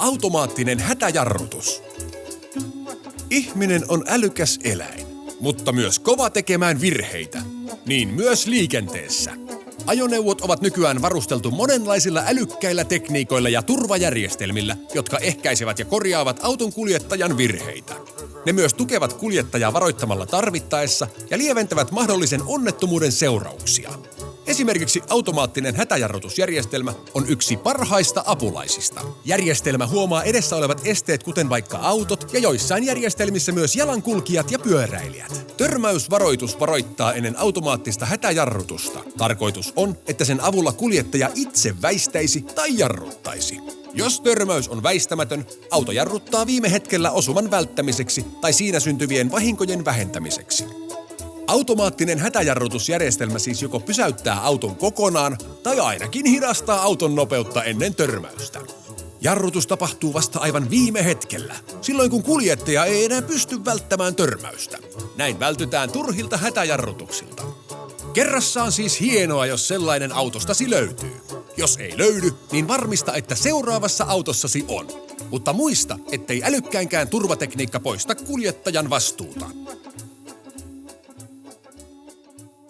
Automaattinen hätäjarrutus. Ihminen on älykäs eläin, mutta myös kova tekemään virheitä. Niin myös liikenteessä. Ajoneuvot ovat nykyään varusteltu monenlaisilla älykkäillä tekniikoilla ja turvajärjestelmillä, jotka ehkäisevät ja korjaavat auton kuljettajan virheitä. Ne myös tukevat kuljettajaa varoittamalla tarvittaessa ja lieventävät mahdollisen onnettomuuden seurauksia. Esimerkiksi automaattinen hätäjarrutusjärjestelmä on yksi parhaista apulaisista. Järjestelmä huomaa edessä olevat esteet, kuten vaikka autot ja joissain järjestelmissä myös jalankulkijat ja pyöräilijät. Törmäysvaroitus varoittaa ennen automaattista hätäjarrutusta. Tarkoitus on, että sen avulla kuljettaja itse väistäisi tai jarruttaisi. Jos törmäys on väistämätön, auto jarruttaa viime hetkellä osuman välttämiseksi tai siinä syntyvien vahinkojen vähentämiseksi. Automaattinen hätäjarrutusjärjestelmä siis joko pysäyttää auton kokonaan tai ainakin hidastaa auton nopeutta ennen törmäystä. Jarrutus tapahtuu vasta aivan viime hetkellä, silloin kun kuljettaja ei enää pysty välttämään törmäystä. Näin vältytään turhilta hätäjarrutuksilta. Kerrassaan siis hienoa, jos sellainen autostasi löytyy. Jos ei löydy, niin varmista, että seuraavassa autossasi on. Mutta muista, ettei älykkäänkään turvatekniikka poista kuljettajan vastuuta.